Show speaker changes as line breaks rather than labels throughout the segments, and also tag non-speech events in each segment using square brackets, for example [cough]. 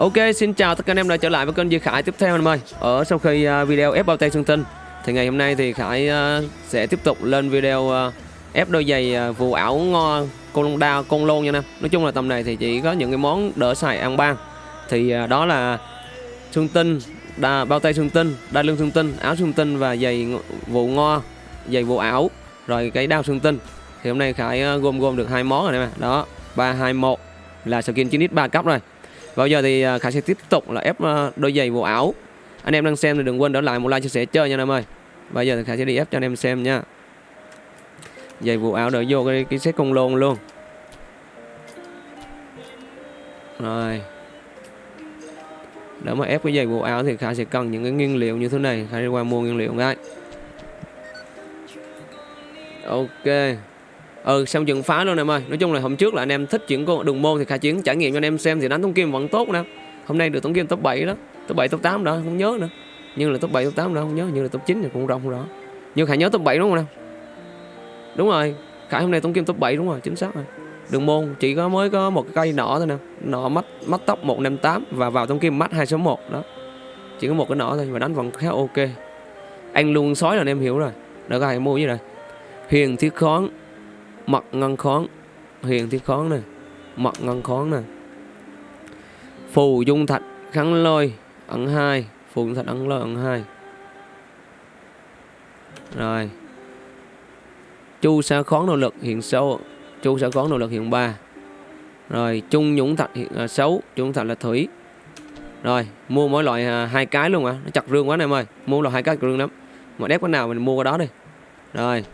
Ok, xin chào tất cả anh em đã trở lại với kênh Duy Khải tiếp theo anh em ơi. Ở sau khi uh, video ép bao tay xương Tinh thì ngày hôm nay thì Khải uh, sẽ tiếp tục lên video uh, ép đôi giày uh, vụ ảo ngo con đao con lôn nha anh em. Nói chung là tầm này thì chỉ có những cái món đỡ xài ăn ban. Thì uh, đó là xương Tinh, đa, bao tay xương Tinh, đai lưng xương Tinh, áo xương Tinh và giày vụ ngo, giày vụ ảo, rồi cái đao xương Tinh. Thì hôm nay Khải uh, gom gom được hai món rồi nè. Đó, 321 là skin 9x 3 cấp rồi. Và bây giờ thì à, Khải sẽ tiếp tục là ép à, đôi giày vụ áo. Anh em đang xem thì đừng quên đỡ lại một like chia sẻ chơi nha anh em ơi. Bây giờ thì Khải sẽ đi ép cho anh em xem nha. Giày vụ áo đỡ vô cái, cái set công lôn luôn. Rồi. Để mà ép cái giày vụ áo thì Khải sẽ cần những cái nguyên liệu như thế này. Khải đi qua mua nguyên liệu ngay. Ok. Ừ xong dựng phá luôn em ơi. Nói chung là hôm trước là anh em thích chuyển con đường môn Thì khai chuyển trải nghiệm cho anh em xem Thì đánh thống kim vẫn tốt nè. Hôm nay được thống kim top 7 đó, Top 7 top 8 đó, không nhớ nữa. Nhưng là top 7 top 8 đó không nhớ, nhưng là top 9 thì cũng rộng rõ. Nhưng Khải nhớ top 7 đúng không nè Đúng rồi. Khải hôm nay thống kim top 7 đúng rồi, chính xác rồi. Đường môn chỉ có mới có một cái cây nọ thôi nè. Nọ mắt mắt tóc 158 Và vào thống kim mắt 261 đó. Chỉ có một cái nọ thôi Và đánh vẫn khá ok. Anh luôn sói là anh em hiểu rồi. Đợi các bạn mua như này Huyền thiết khoáng mặt ngân khoáng. Huyền thiết khoáng này mặt ngân khoáng này phù dung thạch kháng lôi ẩn hai. Phù dung thạch ẩn lôi ẩn hai. Rồi. Chu sa khoáng nội lực hiện sâu chu sa khoáng nội lực hiện ba. Rồi chung nhũng thạch hiện à, xấu chung thạch là thủy. Rồi mua mỗi loại à, hai cái luôn à. Nó chặt rương quá này em ơi. Mua là hai cái rương lắm. Mà đép cái nào mình mua cái đó đi. Rồi.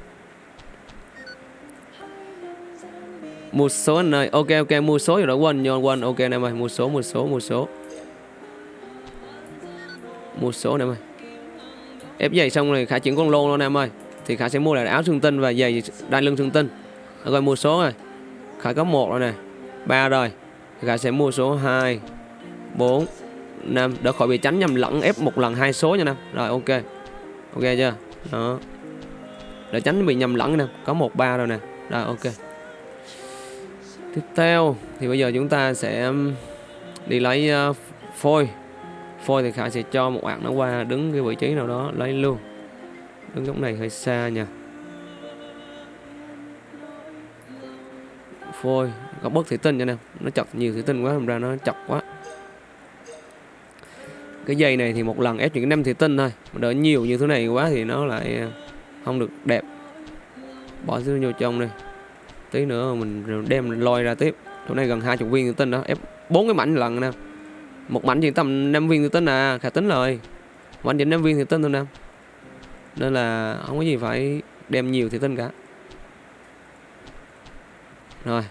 Một số anh ơi. Ok ok mua số rồi đó. Quên nhon quên. Ok anh em ơi mua số mua số mua số. Mua số anh em ơi ép giày xong rồi khả chuyển con lô luôn em ơi thì khả sẽ mua lại áo xương tinh và giày đai lưng xương tinh. Rồi mua số rồi. Khả có một rồi nè. Ba rồi. Khả sẽ mua số 2 4 5 đỡ khỏi bị tránh nhầm lẫn ép một lần hai số nha em rồi, ok. Ok chưa? Đó. Để tránh bị nhầm lẫn nè. Có một, ba rồi nè. Rồi, ok. Tiếp theo, thì bây giờ chúng ta sẽ đi lấy ờ, phôi. Phôi thì Khải sẽ cho một bạn nó qua đứng cái vị trí nào đó, lấy luôn. Đứng góc này hơi xa nha. Phôi, Có bớt thủy tinh cho nè. Nó chọc nhiều thủy tinh quá làm ra nó chọc quá. Cái dây này thì một lần ép những năm thủy tinh thôi. Đỡ nhiều như thế này quá thì nó lại ờ, không được đẹp. Bỏ xuống vô trong đây tí nữa mình đem lôi ra tiếp. Chỗ này gần hai chục viên tự tinh đó. Ép, bốn cái mảnh lần nè. Một mảnh chỉ tầm 5 viên tự tinh à khả tính rồi mảnh chỉ 5 viên tự tinh thôi nè. Nên là không có gì phải đem nhiều thì tinh cả. Rồi,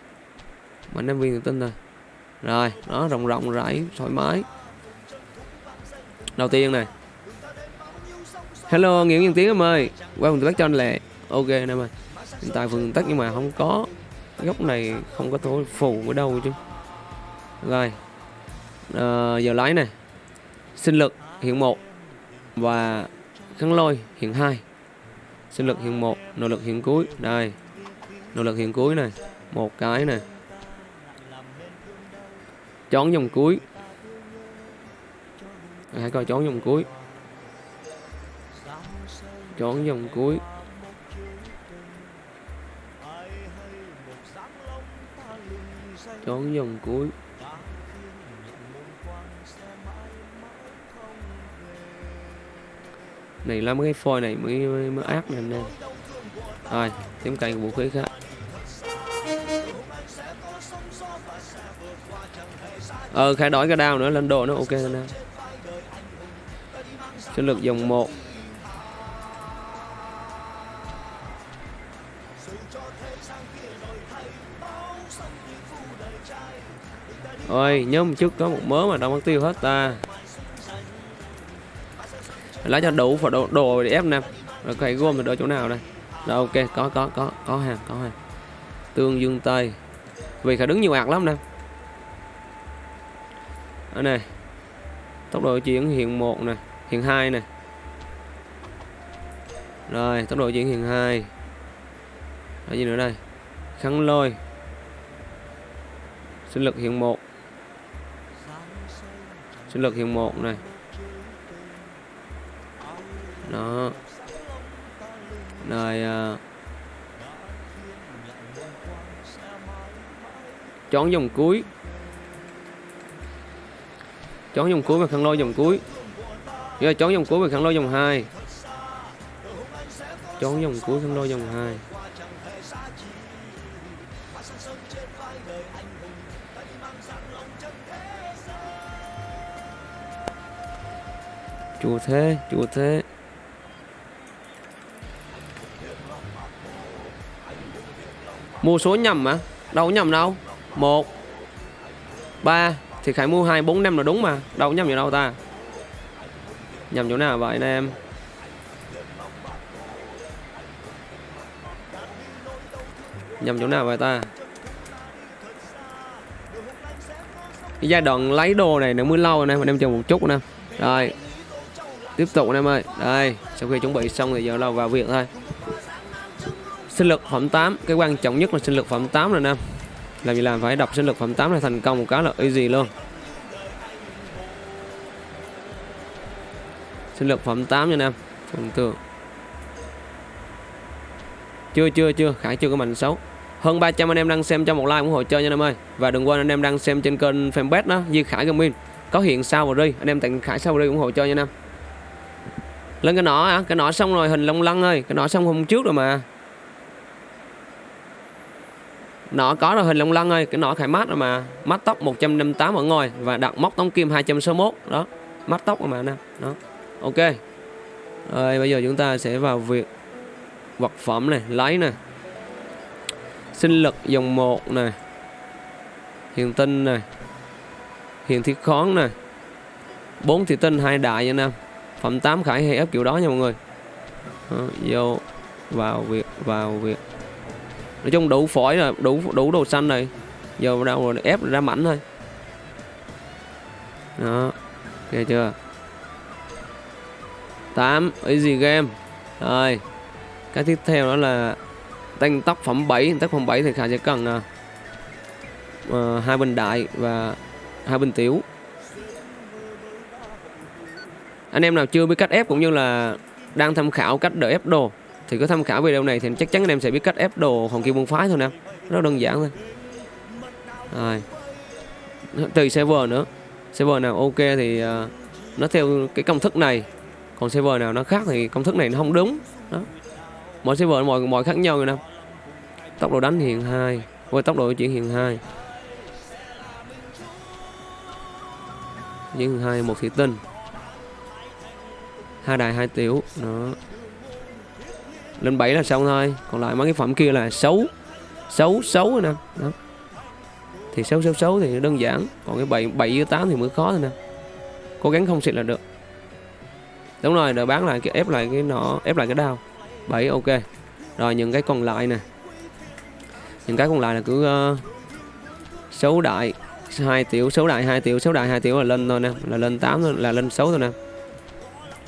mảnh 5 viên tự tinh thôi. Rồi nó rộng rộng rãi, thoải mái. Đầu tiên này. Hello, nguyễn nhân tiến em ơi. Qua cùng tác cho anh lệ. Ok anh em ơi tại phường tắc nhưng mà không có. Góc này không có thối phù ở đâu chứ. Rồi à, giờ lái này. Sinh lực hiện một và kháng lôi hiện hai. Sinh lực hiện một nội lực hiện cuối. Đây nội lực hiện cuối này. Một cái này. Chón dòng cuối. Hãy coi chón dòng cuối. Chón dòng cuối. Trốn dòng cuối. Này là mấy cái phôi này mới mới, mới ác này anh em. Rồi tiếp cạnh vũ khí khác. Ờ khai đổi cái đao nữa lên đồ nó ok anh em sinh lực dòng 1 Ôi nhớ một chút có một mớ mà đâu mất tiêu hết ta. Lấy cho đủ phải đồ, đồ để ép nè. Rồi cái gom mình đỡ chỗ nào đây? Rồi ok có có có có hàng có hàng. Tương dương tây. Vì phải đứng nhiều ạc lắm nè. Ở này Tốc độ chuyển hiện 1 nè Hiện 2 nè. Rồi tốc độ chuyển hiện 2 là gì nữa đây? Khắn lôi. Sinh lực hiện 1 sinh lực hiện một này. Đó. Rồi à, chọn chón dòng cuối. Chón dòng cuối và khăn lôi dòng cuối. Rồi chón dòng cuối và khăn lôi dòng 2 chón dòng cuối, khăn lôi dòng 2 chùa thế chùa thế. Mua số nhầm mà đâu có nhầm đâu. Một, ba, thì khải mua hai, bốn, năm là đúng mà. Đâu có nhầm gì đâu ta. Nhầm chỗ nào vậy anh em? Nhầm chỗ nào vậy ta? Cái giai đoạn lấy đồ này nó mới lâu anh mình anh em chờ một chút nè. Rồi tiếp tục anh em ơi. Đây, sau khi chuẩn bị xong thì giờ là vào việc thôi. Sinh lực phẩm 8 cái quan trọng nhất là sinh lực phẩm 8 rồi nam làm gì làm phải đọc sinh lực phẩm 8 là thành công một cái là easy luôn. Sinh lực phẩm 8 nha nam phần tường chưa chưa chưa khải chưa có mạnh xấu. Hơn 300 anh em đang xem cho một like ủng hộ chơi nha anh em ơi. Và đừng quên anh em đang xem trên kênh fanpage đó, Duy Khải Gaming. Có hiện sao và ri anh em tặng Khải sao và ri ủng hộ chơi nha anh em lên cái nỏ hả, cái nỏ xong rồi hình long lăng ơi. Cái nỏ xong hôm trước rồi mà. Nọ có rồi hình long lăng ơi. Cái nọ khai mát rồi mà. Mắt tóc 158 ở ngồi và đặt móc tống kim 261 đó mắt tóc rồi mà nè. Đó ok. Rồi bây giờ chúng ta sẽ vào việc vật phẩm này lấy nè. Sinh lực dòng 1 này hiền tinh này hiền thiết khoáng này bốn thị tinh hai đại nha nam phẩm 8 khải hay ép kiểu đó nha mọi người. Đó, vô vào việc vào việc. Nói chung đủ phổi rồi đủ đủ đồ xanh này giờ đâu rồi ép ra mảnh thôi. Đó ok chưa? 8 easy game. Rồi cái tiếp theo đó là tăng tóc phẩm 7 tác phẩm 7 thì Khải sẽ cần uh, hai bình đại và hai bình tiểu anh em nào chưa biết cách ép cũng như là đang tham khảo cách đỡ ép đồ thì cứ tham khảo video này thì chắc chắn anh em sẽ biết cách ép đồ hồng kim môn phái thôi nè. Rất đơn giản thôi. Rồi. Tùy server nữa. Server nào ok thì uh, nó theo cái công thức này. Còn server nào nó khác thì công thức này nó không đúng. Đó. Mỗi server mọi mọi khác nhau rồi nè. Tốc độ đánh hiện hai. Với tốc độ chuyển hiện hai. Chuyển hai một thị tinh hai đài hai tiểu. Đó. Lên 7 là xong thôi. Còn lại mấy cái phẩm kia là xấu. Xấu xấu rồi nè. Đó. Thì xấu xấu xấu thì đơn giản. Còn cái 7 7 với 8 thì mới khó thôi nè. Cố gắng không xịt là được. Đúng rồi rồi bán lại cái ép lại cái nọ ép lại cái đao. 7 ok. Rồi những cái còn lại nè. Những cái còn lại là cứ uh, xấu đại hai tiểu xấu đại hai tiểu xấu đại hai tiểu là lên thôi nè. Là lên 8 thôi là lên xấu thôi nè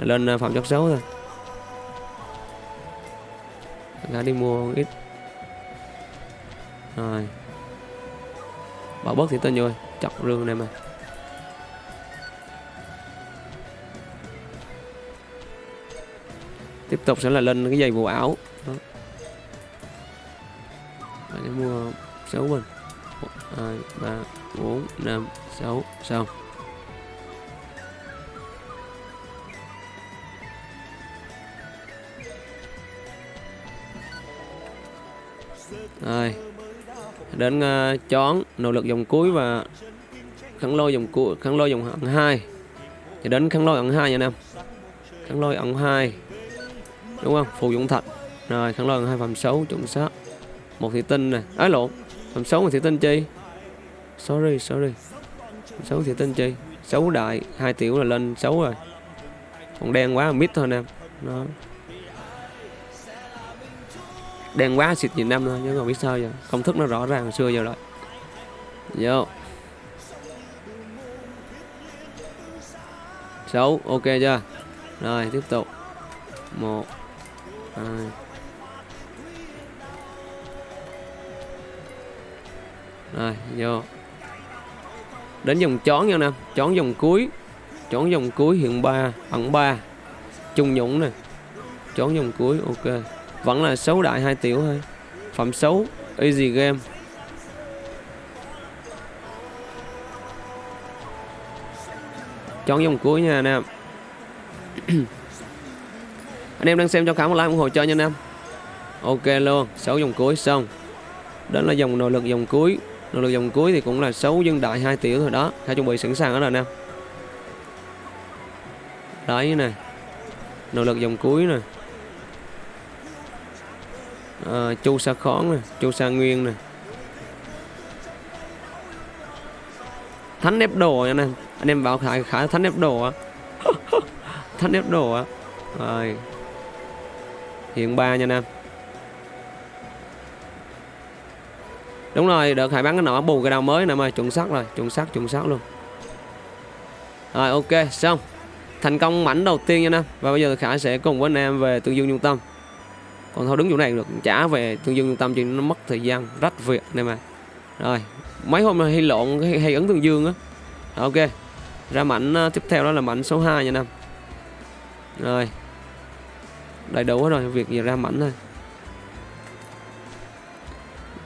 lên ờ, phòng chất xấu thôi. Ra đi mua ít. Rồi. Bỏ bớt thì tên rồi chọc rương này mà. Tiếp tục sẽ là lên cái giày vụ ảo, đó. để mua 6 bình 1, 2, 3, 4, 5, 6 xong. Rồi. Đến uh, chón nỗ lực dòng cuối và khăn lôi dòng cuối khăn lôi dòng ẩn hai. Thì đến khăn lôi ẩn hai nha em. Khăn lôi ẩn hai. Đúng không? Phù dụng thạch. Rồi khăn lôi ẩn hai phẩm xấu chuẩn xác. Một thị tinh nè. Ấy lộn. Phẩm xấu một thị tinh chi? Sorry sorry. Xấu thị tinh chi? Xấu đại. Hai tiểu là lên xấu rồi. Còn đen quá mít thôi nè đó đen quá, xịt nhìn năm thôi chứ còn biết sao giờ. Công thức nó rõ ràng hồi xưa giờ rồi. Vô. Xấu ok chưa? Rồi, tiếp tục. Một, hai. Rồi, vô. Đến dòng chón nha nè. Chón dòng cuối. Chón dòng cuối hiện ba, ẩn ba. Trung nhũng nè. Chón dòng cuối, ok vẫn là xấu đại hai tiểu thôi. Phẩm xấu, easy game. Chọn dòng cuối nha anh em. [clears throat] Anh em đang xem cho khám một like ủng hộ cho nha anh em. Ok luôn, xấu dòng cuối, xong. Đó là dòng nội lực dòng cuối. Nội lực dòng cuối thì cũng là xấu dân đại hai tiểu thôi đó. Hãy chuẩn bị sẵn sàng đó rồi nè đấy nè. Nội lực dòng cuối nè uh, chu sa khón nè chu sa nguyên nè. Thánh ép đồ nha anh em anh em bảo khải khải thánh ép đồ á. [laughs] Thánh ép đồ á. Rồi. Hiện ba nha anh em đúng rồi đợt hải bán cái nọ bù cái đầu mới nè ơi chuẩn xác rồi chuẩn xác chuẩn xác luôn. Rồi ok xong. Thành công mảnh đầu tiên nha anh em và bây giờ khải sẽ cùng với anh em về tương dương trung tâm còn thôi đứng chỗ này được trả về thương dương trung tâm thì nó mất thời gian rất việc này mà. Rồi mấy hôm hay lộn hay, hay ấn thương dương á. Ok ra mảnh ờ, tiếp theo đó là mảnh số 2 nha nam. Rồi đầy đủ hết rồi việc gì ra mảnh thôi.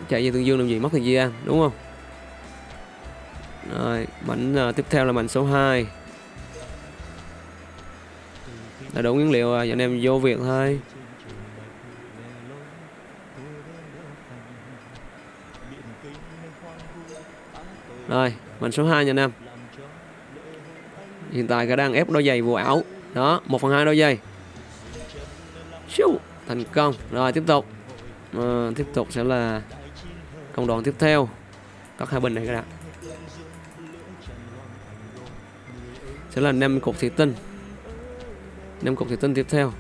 Chạy về tương dương làm gì mất thời gian đúng không? Rồi mảnh uh, tiếp theo là mảnh số 2 là đủ nguyên liệu rồi anh em vô việc thôi. Rồi mảnh số 2 nha anh em. Hiện tại cái đang ép đôi giày vô ảo. Đó 1 phần 2 đôi giày. Siêu, thành công. Rồi tiếp tục. À, tiếp tục sẽ là công đoạn tiếp theo. Các hai bình này các bạn. Sẽ là 5 cục thủy tinh. 5 cục thủy tinh tiếp theo.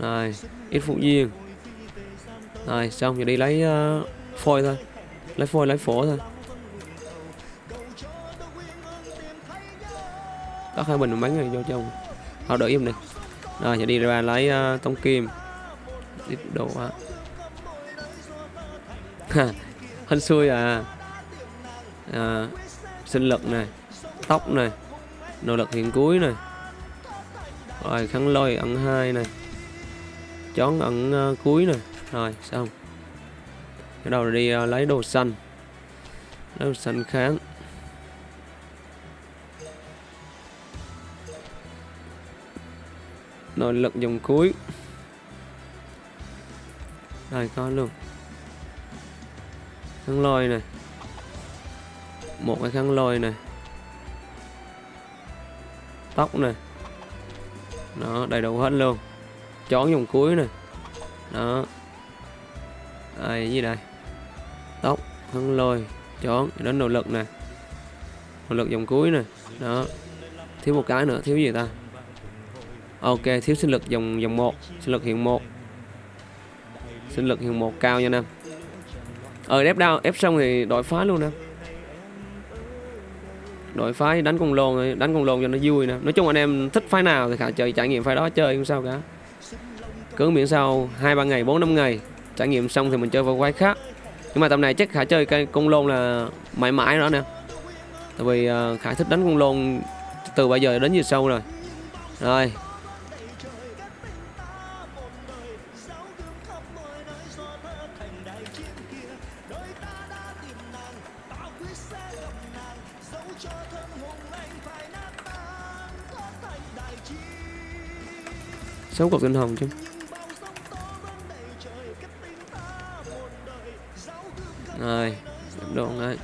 Rồi ít phụ duyên rồi xong giờ đi lấy uh, phôi thôi. Lấy phôi lấy phổ thôi. Có hai bình bắn này vô trong họ đợi im đi rồi giờ đi ra lấy uh, tông kim. Ít đồ á hên xui à. à sinh lực này tóc này nỗ lực hiện cuối này. Rồi khăn lôi ẩn hai này. Chón ẩn uh, cuối này rồi xong. Cái đầu đi uh, lấy đồ xanh lấy đồ xanh kháng. Nội lực dòng cuối. Rồi có luôn. Khăn lôi này. Một cái khăn lôi này. Tóc này. Đó đầy đủ hết luôn. Chón dòng cuối này. Đó đây gì đây? Tóc, thân lôi, chón đến nỗ lực nè. Nỗ lực dòng cuối nè. Đó. Thiếu một cái nữa, thiếu gì ta? Ok, thiếu sinh lực dòng dòng một, sinh lực hiện một. Sinh lực hiện một cao nha nam. Ờ ép đau ép xong thì đội phá luôn nè. Đội phái đánh con lồn, đánh con lồn cho nó vui nè. Nói chung anh em thích phái nào thì khả chơi trải nghiệm phái đó chơi, không sao cả. Cứ miễn sao hai ba ngày, bốn năm ngày trải nghiệm xong thì mình chơi vào quái khác. Nhưng mà tầm này chắc khả chơi cái con lôn là mãi mãi nữa nè. Tại vì ờ, uh, khả thích đánh con lôn từ bây giờ đến giờ sâu rồi. Rồi. Sáu cục tinh hồng chứ. Rồi đồ ơi.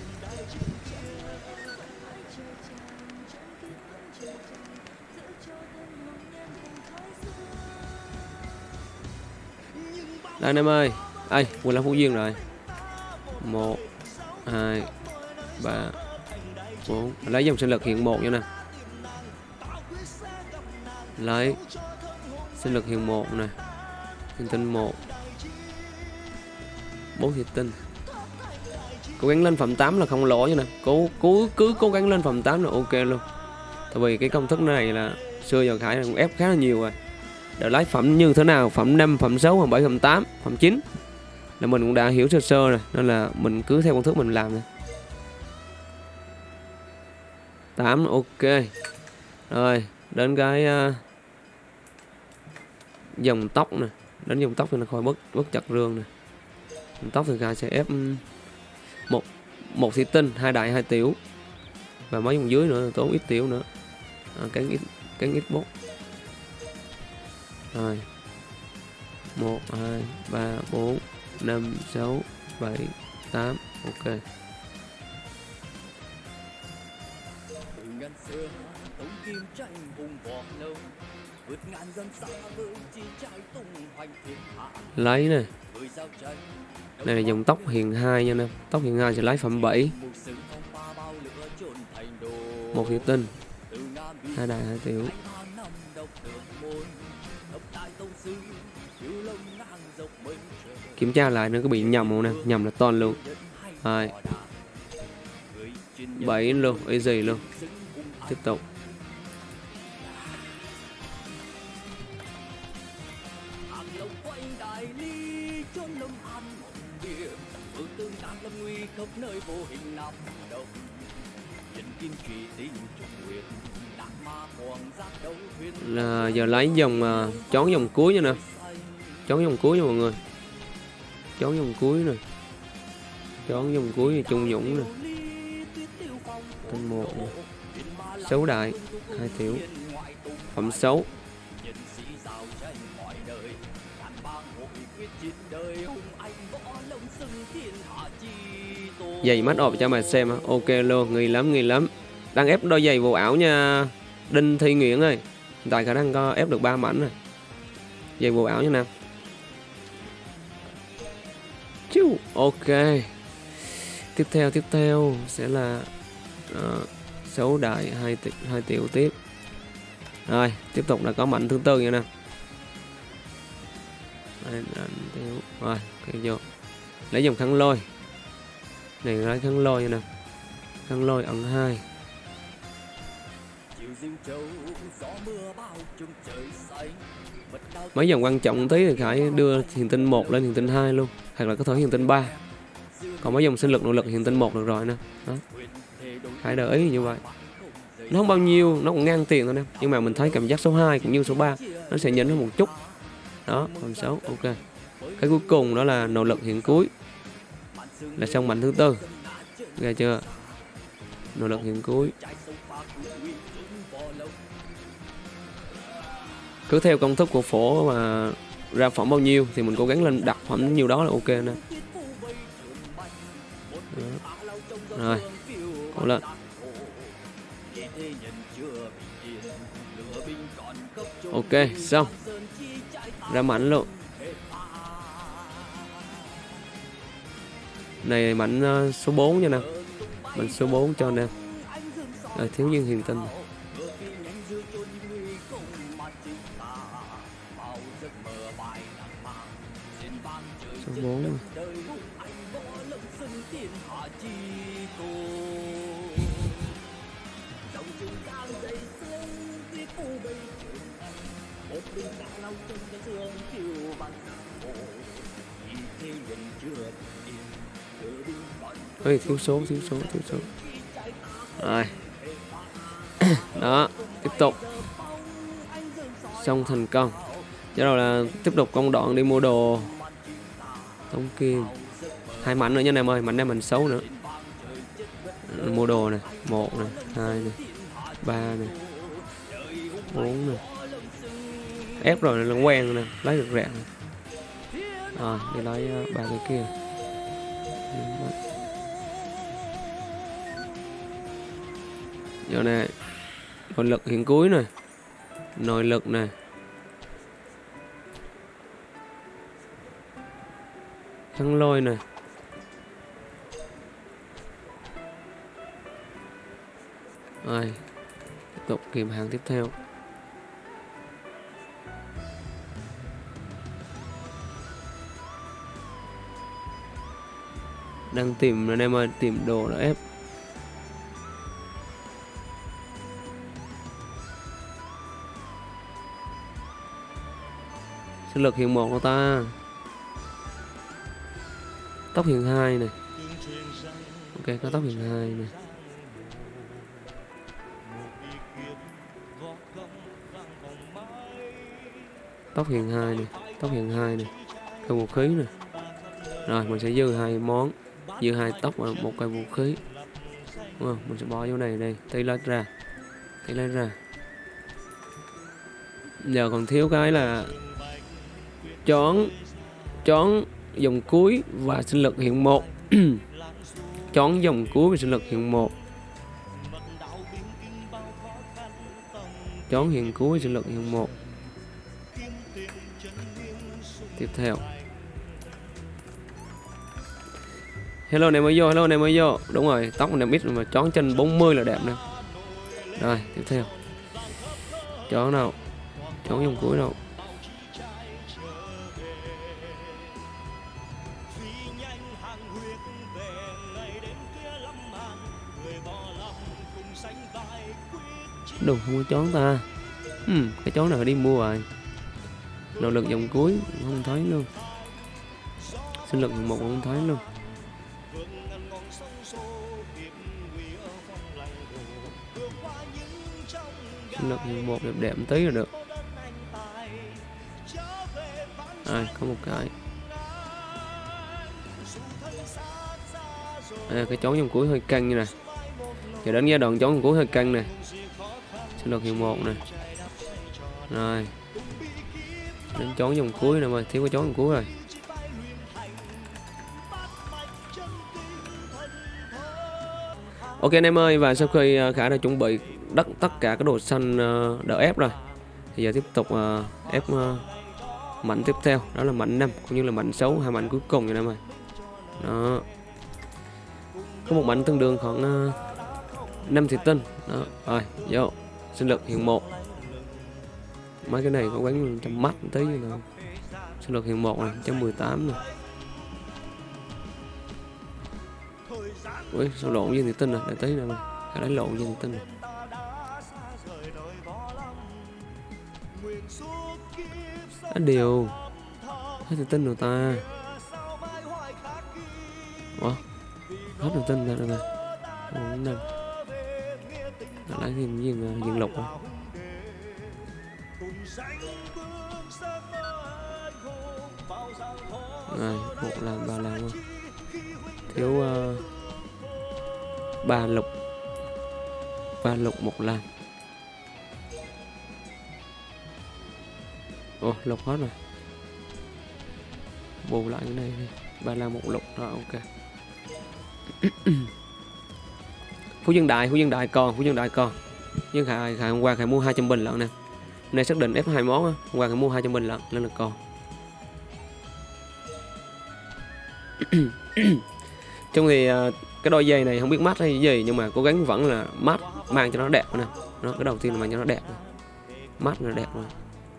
Đây anh em ơi Ây, quên là phú duyên rồi. Một hai ba bốn. Lấy dòng sinh lực hiện một nha nè. Lấy sinh lực hiện một nè, thiên tinh một. Bốn hiện tinh cố gắng lên phẩm 8 là không lỗ nha nè cố cố cứ cố gắng lên phẩm 8 là ok luôn. Tại vì cái công thức này là xưa giờ khải cũng ép khá là nhiều rồi. Để lấy phẩm như thế nào? Phẩm 5 phẩm 6 phẩm 7 phẩm 8 phẩm 9 là mình cũng đã hiểu sơ sơ rồi. Nên là mình cứ theo công thức mình làm thôi.
8 ok. Rồi đến cái uh, dòng tóc nè. Đến dòng tóc thì nó khỏi bất bất chặt rương nè. Dòng tóc thì Kha sẽ ép một một thủy tinh hai đại hai tiểu. Và mấy vùng dưới nữa tốn ít tiểu nữa. À, cán ít cán ít bốt. Rồi. Một hai ba bốn năm sáu bảy tám. Ok. Lấy này đây là dòng tóc hiền 2 nha nè tóc hiền 2 sẽ lấy phẩm 7 một thủy tinh. Hai đại hai tiểu. Kiểm tra lại nó có bị nhầm không nè? Nhầm là toàn luôn. Hai. Bảy luôn easy luôn. Tiếp tục. Là giờ lấy dòng uh, chón dòng cuối nha nè. Chón dòng cuối nha mọi người. Chón dòng cuối nè. Chón dòng cuối thì trung dũng nè. Tinh một nè. Xấu đại hai tiểu. Phẩm xấu giày mắt ọp cho mày xem ok luôn người lắm người lắm. Đang ép đôi giày vô ảo nha đinh thi nguyễn ơi. Tại khả năng có ép được ba mảnh rồi. Giày vô ảo nha nam Chiu. ok. Tiếp theo tiếp theo sẽ là uh, xấu đại hai hai tiểu tiếp. Rồi tiếp tục là có mảnh thứ tư nha nè rồi cái vô. Lấy dòng khăn lôi này lấy khăn lôi nè. Khăn lôi ẩn hai. Mấy dòng quan trọng tí thì phải đưa hiền tinh 1 lên hiền tinh 2 luôn, hoặc là có thể hiền tinh 3 còn mấy dòng sinh lực, nội lực hiền tinh 1 được rồi nè. Đó. Khải để ý như vậy. Nó không bao nhiêu, nó cũng ngang tiền thôi nè. Nhưng mà mình thấy cảm giác số 2 cũng như số 3 nó sẽ nhỉnh hơn một chút. Đó còn 6 ok. Cái cuối cùng đó là nỗ lực hiện cuối là xong mạnh thứ tư. Nghe chưa? Nỗ lực hiện cuối. Cứ theo công thức của phổ mà ra phẩm bao nhiêu thì mình cố gắng lên đặt phẩm nhiêu đó là ok nè. Rồi, cố lên. Ok, xong. Ra mạnh luôn. Này mạnh ờ, số 4 nha nè. Mạnh số 4 cho nè. À, thiếu niên hiền tinh số 4 Ôi, thiếu số, thiếu số, thiếu số. Rồi. [coughs] Đó, tiếp tục. Xong thành công. Bắt đầu là tiếp tục công đoạn đi mua đồ. Tống kim hai mảnh nữa nha em ơi mảnh này mình xấu nữa. Ừ, mua đồ này một này hai này ba này bốn này ép rồi là quen nè lấy được rẻ rồi đi lấy ờ, ba cái kia. Vô này nội lực hiện cuối này nội lực này thăng lôi này rồi, tiếp tục kìm hàng tiếp theo. Đang tìm anh em ơi, tìm đồ đã ép. sinh lực hiện một của ta. Tóc hiện hai này. Ok, có tóc hiện hai này.
Tóc hiện hai này tóc hiện hai này. Cây vũ khí này. Rồi, mình sẽ dư hai món. Dư hai tóc và một cây vũ khí. Đúng không? Mình sẽ bỏ vô này, đây. Tay lên ra. Tay lên ra. Giờ còn thiếu cái là chọn chọn dòng cuối và sinh lực hiện một. [clears throat] Chọn dòng cuối và sinh lực hiện một. Chọn hiện cuối sinh lực hiện một. Tiếp theo. Hello, này mới vô, hello, này mới vô. Đúng rồi, tóc này biết mà chón chân 40 là đẹp nè. Rồi, tiếp theo. Chọn nào? Chọn dòng cuối đâu đồ không có chón ta. Ừ, cái chón này phải đi mua rồi. Nội lực dòng cuối không thấy luôn. Sinh lực một không thấy luôn. Sinh lực một đẹp đẹp tí là được. À, có một cái à, cái chón trong cuối hơi căng như này. Giờ đến giai đoạn chón trong cuối hơi căng này. Sinh được hiệu một này. Rồi. Đến chón dòng cuối nè mà thiếu cái chón dòng cuối rồi. Ok anh em ơi và sau khi à, khả đã chuẩn bị đất tất cả các đồ xanh à, đỡ ép rồi thì giờ tiếp tục à, ép mạnh tiếp theo. Đó là mạnh 5 cũng như là mạnh xấu hai mạnh cuối cùng rồi em ơi. Đó có một bánh tương đương khoảng ờ, uh, 5 thịt tinh đó rồi vô. Sinh lực hiện một. Mấy cái này có quán trăm mắt tí nữa sinh lực hiện một này trăm mười tám này. Ui sao lộn với thịt tinh rồi à? để tí nữa mà phải lấy lộn với thịt tinh này á điều. Hết thịt tinh rồi ta. Ủa? Hết thị tinh ra rồi ừ, mà bốn năm lấy thêm viên viên lục rồi rồi một làm ba làm không? Thiếu uh, ba lục. Ba lục một làm ồ lục hết rồi. Bù lại cái này đi. Ba làm một lục rồi ok phú dân đại phú dân đại còn, phú dân đại còn. Nhưng khải khải hôm qua khải mua 200 bình lận nè. Hôm nay xác định f hai món á, hôm qua khải mua 200 bình lận nên là còn. [clears throat] Trong thì à, cái đôi giày này không biết mát hay gì, nhưng mà cố gắng vẫn là mát mang cho nó đẹp nè. Nó, cái đầu tiên là mang cho nó đẹp mát là đẹp rồi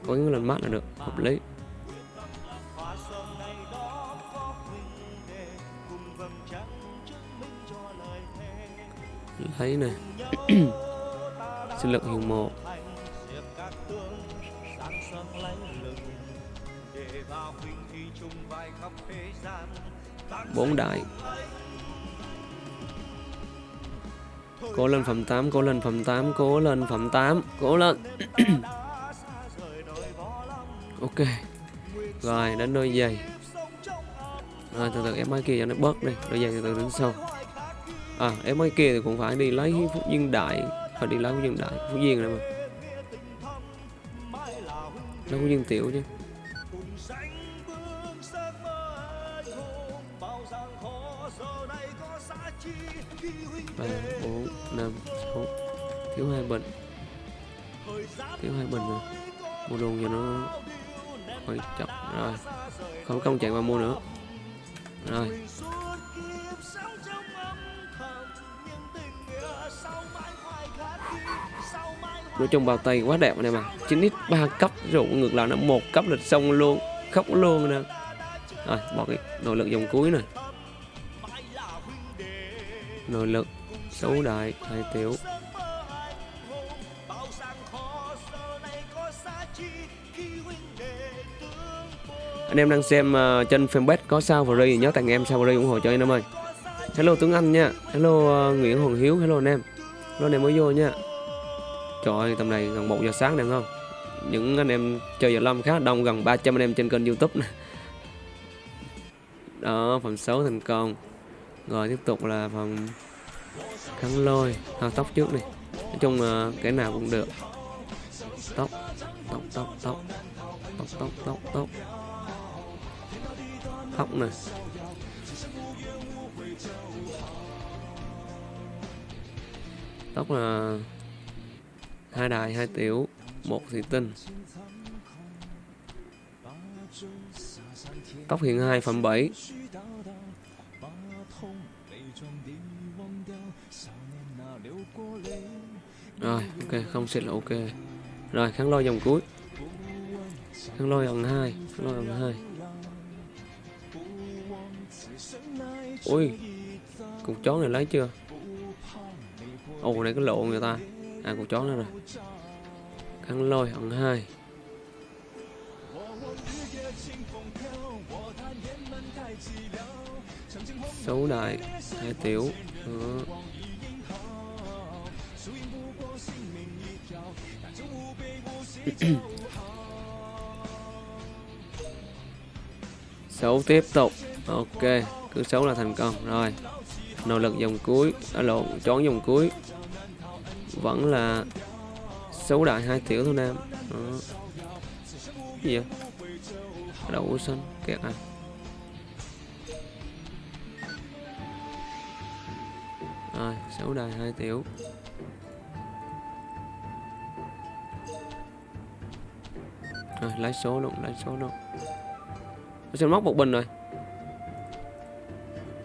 cố gắng lần mát là được, hợp lý. Lấy này [coughs] sinh lực hiệu một bốn đại. Cố lên phẩm 8 cố lên phẩm 8 cố lên phẩm 8 cố lên. [coughs] Ok. Rồi đến đôi giày. Rồi từ từ ép máy kia cho nó bớt đi. Đôi giày từ từ đứng sau à em ơi kia thì cũng phải đi lấy phúc duyên đại. Phải đi lấy phúc duyên đại, phúc duyên này mà. Lấy phúc duyên tiểu chứ. Ba, bốn, năm, sáu. Thiếu hai bình thiếu hai bình rồi. Mua luôn cho nó khỏi chậm. Rồi. Không công chạy qua mua nữa. Rồi. Nói chung bao tay quá đẹp này mà. 9 x 3 cấp rượu ngược lại nó một cấp lịch xong luôn khóc luôn nè. Rồi bỏ cái nội lực dòng cuối này nội lực xấu đại hai tiểu. Anh em đang xem uh, trên fanpage có sao free nhớ tặng em sao free ủng hộ cho anh em ơi. Hello tuấn anh nha. Hello uh, nguyễn hoàng hiếu. Hello anh em. Hello anh em mới vô nha trời ơi tầm này gần một giờ sáng nè không những anh em chơi Giờ Lâm khá đông gần 300 anh em trên kênh YouTube này. Đó, phần 6 thành công. Rồi tiếp tục là phần khăn lôi, thao tóc trước đi. Nói chung là cái nào cũng được. Tóc, tóc, tóc, tóc, tóc, tóc, tóc, tóc. Tóc này. Tóc là hai đài, hai tiểu, một thủy tinh. Tóc hiện hai phẩm 7 rồi, ok, không xịt là ok. Rồi, kháng lôi dòng cuối. Kháng lôi dòng hai, kháng lôi dòng hai. Ui cục chó này lấy chưa? Ồ, này có lộ người ta à con chó nữa rồi. Kháng lôi ẩn hai. Xấu đại, hai tiểu. Ừ. [coughs] xấu tiếp tục. Ok, cứ xấu là thành công. Rồi, nỗ lực dòng cuối. Ở lộn, chón dòng cuối vẫn là xấu đại hai tiểu thôi nam. Đó. gì vậy? Đậu xanh kẹt à? Rồi, xấu đại hai tiểu. Rồi lấy số luôn lấy số luôn. Nó sẽ móc một bình rồi?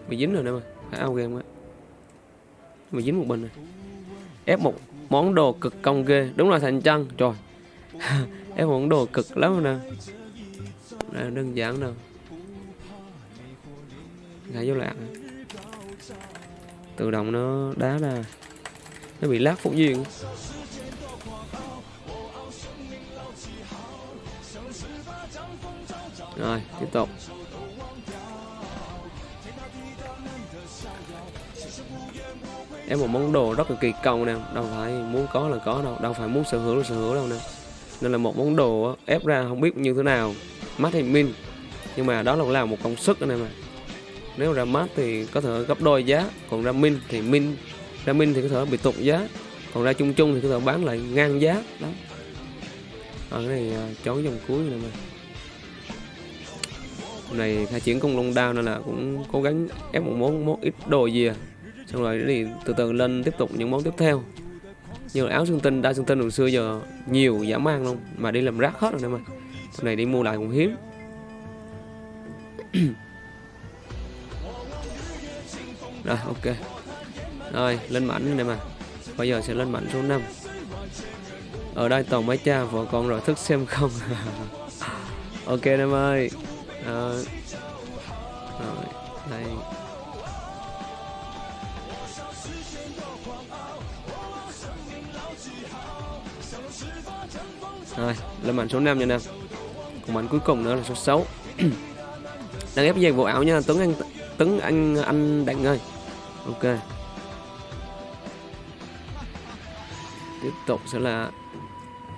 Bị dính rồi nè mà phải ao game á bị dính một bình rồi. Ép một món đồ cực công ghê. Đúng là thành chân trời. [laughs] Em món đồ cực lắm nè. Đây, đơn giản đâu. Ngay vô lạc tự động nó đá ra. Nó bị lát phục duyên. Rồi, tiếp tục. Em một món đồ rất là kỳ công nè đâu phải muốn có là có đâu đâu phải muốn sở hữu là sở hữu đâu nè. Nên là một món đồ ép ra không biết như thế nào. Mát hay min. Nhưng mà đó là làm một công sức anh em ạ. Nếu ra mát thì có thể gấp đôi giá còn ra min thì min. Ra min thì có thể bị tụt giá còn ra chung chung thì có thể bán lại ngang giá đó. Ở cái này uh, dòng cuối này mà hôm này khai triển công long đao nên là cũng cố gắng ép một món món ít đồ gì à xong rồi thì từ từ lên tiếp tục những món tiếp theo. Như áo xương tinh đa xương tinh hồi xưa giờ nhiều giả mang luôn mà đi làm rác hết rồi nè mà. Hôm này đi mua lại cũng hiếm. [clears throat] Rồi ok. Rồi lên mảnh này mà. Bây giờ sẽ lên mảnh số 5 ở đây toàn mấy cha vợ con rồi thức xem không. [laughs] Ok em ơi. À, rồi đây. Rồi, lên mảnh số 5 nha nam. Còn mảnh cuối cùng nữa là số 6 [clears throat] đang ép dây bộ ảo nha, tuấn anh tuấn anh anh đặng ơi. Ok. Tiếp tục sẽ là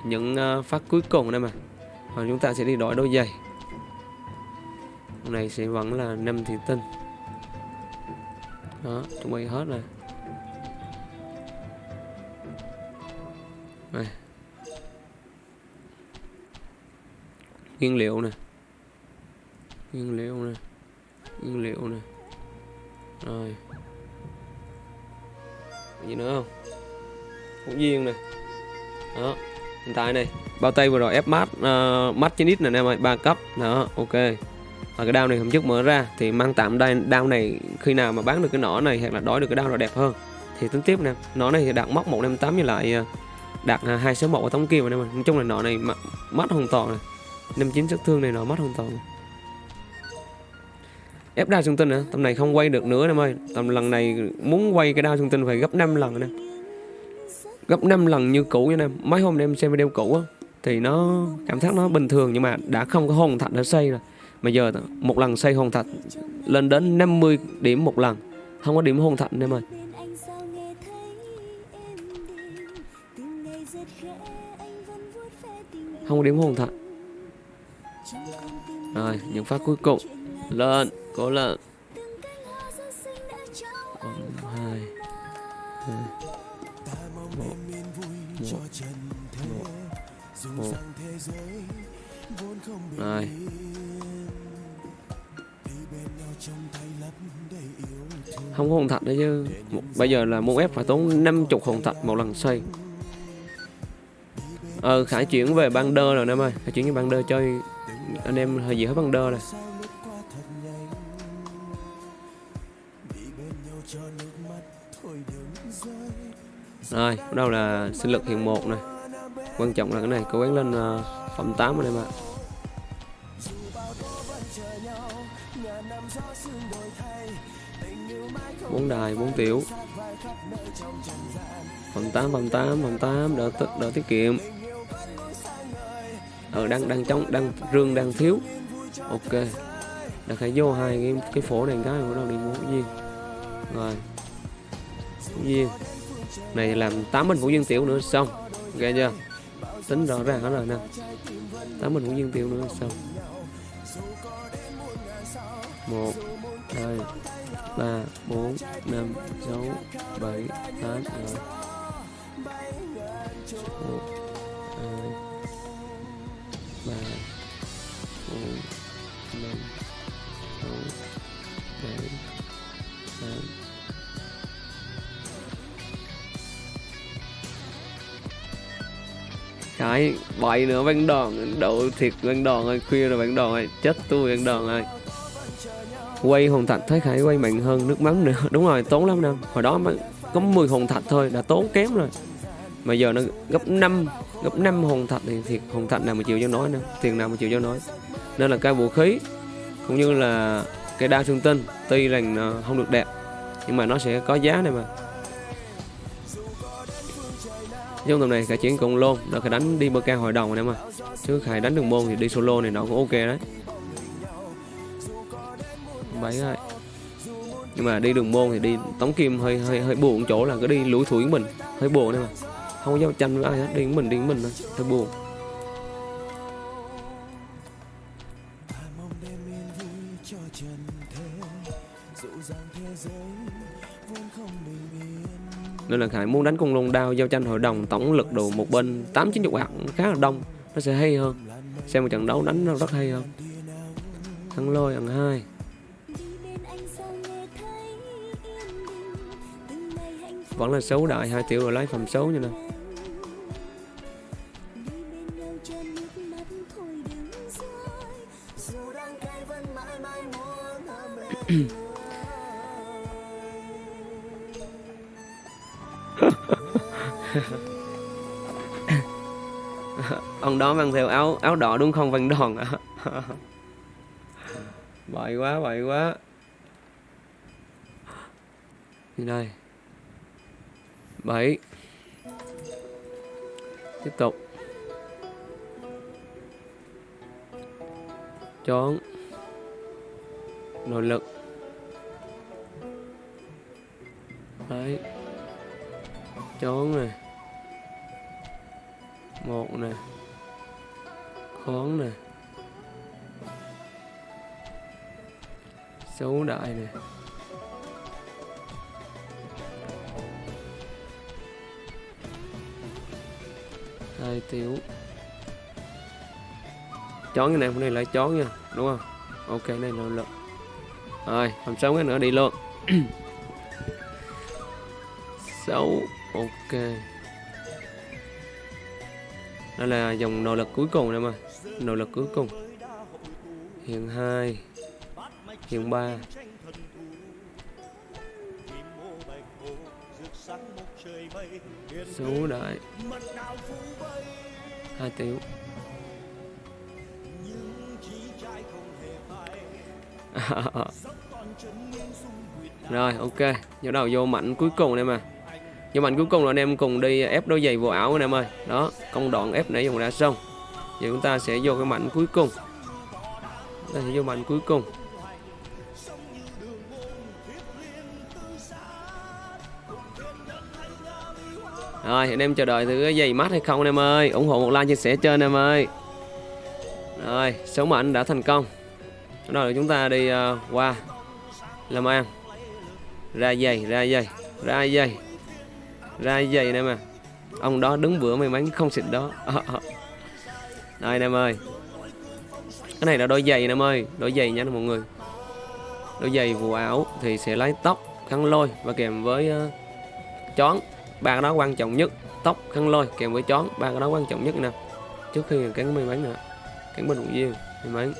những ờ, phát cuối cùng đây mà. Và chúng ta sẽ đi đổi đôi giày. Hôm này sẽ vẫn là năm thị tinh. Đó, chuẩn bị hết rồi. Này. Nguyên liệu nè. Nguyên liệu nè. Nguyên liệu nè. Rồi. Gì nữa không? Cũng viên nè. Đó hiện tại này bao tay vừa rồi ép mát uh, mát trên ít nè em ơi ba cấp. Đó ok. Và cái đao này hôm trước mở ra thì mang tạm đây đao này khi nào mà bán được cái nỏ này hoặc là đổi được cái đao nào đẹp hơn. Thì tính tiếp nè nỏ này thì đạt móc 158 với lại ờ, đạt à, 261 ở tống kim này mà nói chung là nọ này mắt hoàn toàn này 59 sát thương này nó mất hoàn toàn. Ép đao xương tinh nữa tầm này không quay được nữa, em ơi. Tầm lần này muốn quay cái đao xương tinh phải gấp 5 lần nè. Gấp 5 lần như cũ nha em. Mấy hôm em xem video cũ á, thì nó cảm giác nó bình thường nhưng mà đã không có hồn thạch đã xây rồi. Mà giờ một lần xây hồn thạch lên đến 50 điểm một lần. Không có điểm hồn thạch em ơi. Không có điểm hồn thật rồi những phát cuối cùng. Lên cố lên một hai hai một một một. Một rồi. Không có hồn thạch đấy chứ. Một, bây giờ là muốn ép phải tốn 50 hồn thạch một lần xây ờ khải chuyển về ban đơ rồi em ơi. Khải chuyển về ban đơ chơi anh em hơi gì hết ban đơ rồi. Rồi bắt đầu là sinh lực hiện một này. Quan trọng là cái này cố gắng lên uh, phẩm 8 anh em ạ. Bốn đài bốn tiểu. Phẩm 8 phẩm 8 phẩm 8 đỡ tích đỡ tiết kiệm ờ đang đang trong đang rương, đang thiếu. Ok. Đã phải vô hai cái cái phổ này cái bắt đầu đi mua cái gì rồi. Cái gì này, làm tám bình ngũ viên tiểu nữa, xong. Ok chưa? Tính rõ ràng hết rồi nè. Tám bình ngũ viên tiểu nữa, xong. Một, hai, ba, bốn, năm, sáu, bảy, tám một cái bảy nữa bánh đòn. Đậu thịt bánh đòn ơi, khuya rồi bánh đòn ơi. Chết tôi bánh đòn ơi. Quay hồn thạch thấy khải quay mạnh hơn nước mắm nữa. [laughs] Đúng rồi, tốn lắm năm hồi đó mới có 10 hồn thạch thôi, đã tốn kém rồi. Mà giờ nó gấp 5 gấp 5 hồn thạch thì thiệt hồn thạch nào mà chịu cho nói nữa. Tiền nào mà chịu cho nói nên là cái vũ khí, cũng như là cái đa xương tinh, tuy rằng ờ, không được đẹp, nhưng mà nó sẽ có giá này mà trong tầm này cả chiến cùng luôn đợi khải đánh đi bơ ca hội đồng này mà chứ khải đánh đường môn thì đi solo này nó cũng ok đấy. Bảy rồi nhưng mà đi đường môn thì đi tống kim hơi hơi hơi buồn chỗ là cứ đi lủi thủi mình. Hơi buồn đấy mà không có giao tranh với ai hết, đi mình đi mình thôi. Hơi buồn. Nên là Khải muốn đánh con lôn đao giao tranh hội đồng tổng lực đồ một bên. Tám chín chục hạt khá là đông, nó sẽ hay hơn. Xem một trận đấu đánh nó rất hay hơn. Thắng lôi ăn hai. Vẫn là xấu đại, hai triệu rồi lấy phòng xấu như nào [laughs] ông đó mang theo áo áo đỏ đúng không văn đòn à? [laughs] bậy quá bậy quá. Như đây. Bảy, tiếp tục. Chón nội lực. Đấy. Chón này một này khón này xấu đại này hai tiểu. Chón cái này, hôm nay lại chón nha, đúng không? Ok, này là lượng rồi làm xong cái nữa, đi luôn. [clears throat] Xấu, ok đây là dòng nội lực cuối cùng này mà nội lực cuối cùng. Hiện hai. Hiện ba. Số đại. Hai tiểu. [laughs] Rồi, ok. Nhớ đầu vô mạnh cuối cùng em mà nhưng mà cuối cùng là anh em cùng đi ép đôi giày vô ảo anh em ơi. Đó công đoạn ép nãy dùng đã xong. Giờ chúng ta sẽ vô cái mạnh cuối cùng. Đây vô mạnh cuối cùng. Rồi anh em chờ đợi thử cái giày mát hay không anh em ơi. ủng hộ một like chia sẻ trên em ơi. Rồi số mệnh đã thành công. Rồi chúng ta đi uh, qua làm ăn ra giày ra giày ra giày ra giày nè mà. Ông đó đứng bữa may mắn không xịt đó. Đây anh em ơi. Cái này là đôi giày nè em ơi. Đôi giày nha mọi người. Đôi giày vụ áo thì sẽ lấy tóc khăn lôi và kèm với uh, chón. Ba cái đó quan trọng nhất. Tóc khăn lôi kèm với chón. Ba cái đó quan trọng nhất nè. Trước khi cắn may mắn nữa cắn bên động viên may mắn.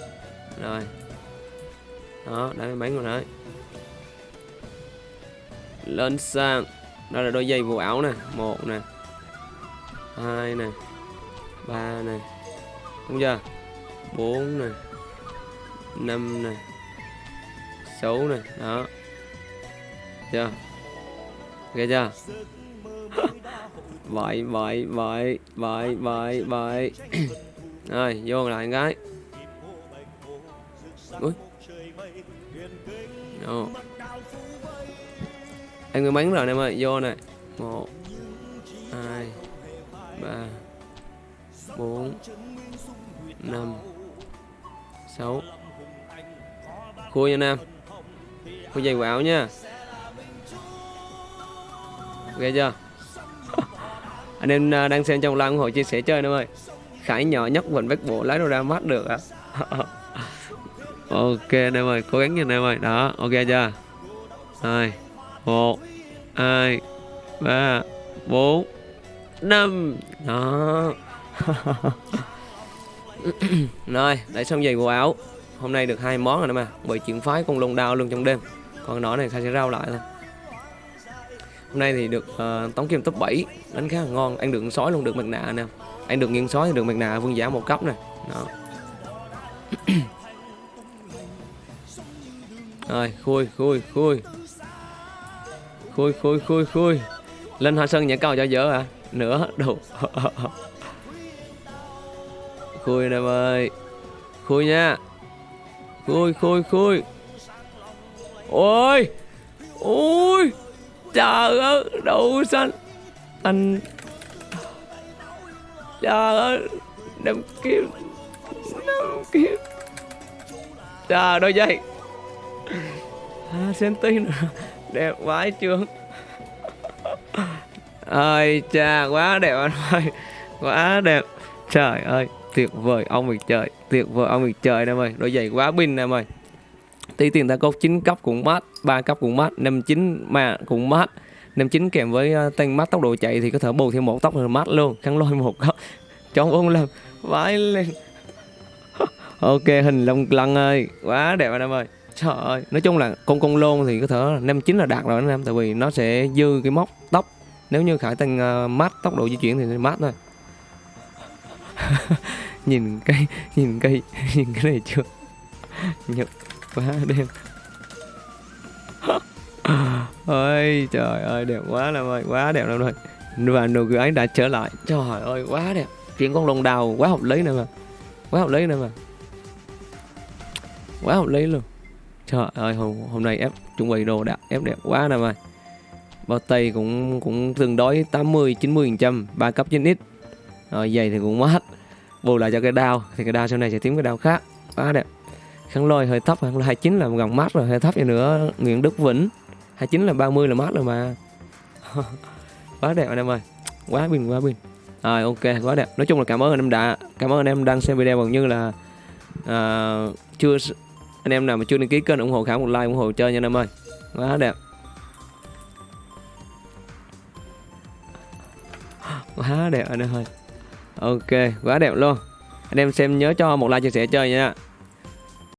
Rồi. Đó đã may mắn rồi đấy. Lên sang đó là đôi giày vụ áo nè, một nè, hai nè, ba nè, đúng chưa? Bốn nè, năm nè, sáu nè, đó. Chưa? Nghe chưa? [laughs] Vậy vậy vậy vậy vậy vậy. [clears throat] Rồi, vô lại cái. Ui. Oh anh người bắn rồi em ơi, vô này. Một, hai, ba, bốn, năm, sáu. Khui nha nam. Khui giày quạo nha. Ghê chưa? [laughs] Anh em à, đang xem trong live ủng hộ chia sẻ chơi em ơi. Khải nhỏ nhất mình bách bộ lái đồ ra mắt được à. [laughs] Ok anh em ơi, cố gắng nha anh em ơi. Đó, ok chưa? Hai một hai ba bốn năm. Đó. [laughs] Rồi để xong giày bộ áo. Hôm nay được hai món rồi đó mà. Bởi chuyển phái con lông đao luôn trong đêm. Còn nó này khai sẽ rau lại thôi. Hôm nay thì được uh, tống kim top 7 đánh khá là ngon. Anh được sói luôn được mặt nạ nè. Anh được nghiêng sói thì được mặt nạ vương giả một cấp nè. Đó. [clears throat] Rồi khui khui khui khui khui khui khui. Lên hoa sơn nhảy cầu cho dở à nữa đủ khui em ơi khui nha. Khui khui khui. Ôi! Ôi! Trời ơi! Đậu xanh. Anh trời ơi! Đem kiếm Đem kiếm trời đôi giày. À, nữa đẹp vãi chưa ơi cha, quá đẹp anh ơi. Quá đẹp. Trời ơi, tuyệt vời ông mình trời. Tuyệt vời ông mình trời em ơi đôi giày quá pin em ơi tí tiền ta cốt 9 cấp cũng mát 3 cấp cũng mát 59 mà cũng mát. 59 kèm với ờ, tăng mát tốc độ chạy thì có thể bù thêm một tốc là mát luôn khăn lôi một cấp. Cho ông làm, vãi lên. [laughs] Ok, hình lông lăng ơi, quá đẹp anh em ơi trời ơi nói chung là con con lôn thì có thể năm chín là đạt rồi anh em tại vì nó sẽ dư cái móc tóc. Nếu như khải tăng uh, ờ, mát tốc độ di chuyển thì mát thôi. [laughs] Nhìn cây nhìn cây [laughs] nhìn cái này chưa? Nhật quá đêm ơi [laughs] trời ơi đẹp quá lắm ơi quá đẹp lắm rồi và nụ cười ấy đã trở lại. Trời ơi quá đẹp. Chuyện con lồng đào quá hợp lý nè mà quá hợp lý nè mà quá hợp lý luôn trời ơi hôm, hôm nay ép chuẩn bị đồ đẹp ép đẹp quá nè mà bao tay cũng cũng tương đối 80 90 phần trăm ba cấp trên ít. Rồi giày thì cũng mát. Bù lại cho cái đao thì cái đao sau này sẽ tím cái đao khác. Quá đẹp. Khăn lôi hơi thấp khăn lôi 29 là gần mát rồi hơi thấp vậy nữa Nguyễn Đức Vĩnh. 29 là 30 là mát rồi mà. [laughs] Quá đẹp anh em ơi. Quá pin quá pin rồi ok quá đẹp. Nói chung là cảm ơn anh em đã cảm ơn anh em đang xem video gần như là uh, chưa anh em nào mà chưa đăng ký kênh ủng hộ khảo một like ủng hộ chơi nha anh em ơi. Quá đẹp. Quá đẹp anh em ơi. Ok, quá đẹp luôn. Anh em xem nhớ cho một like chia sẻ chơi nha.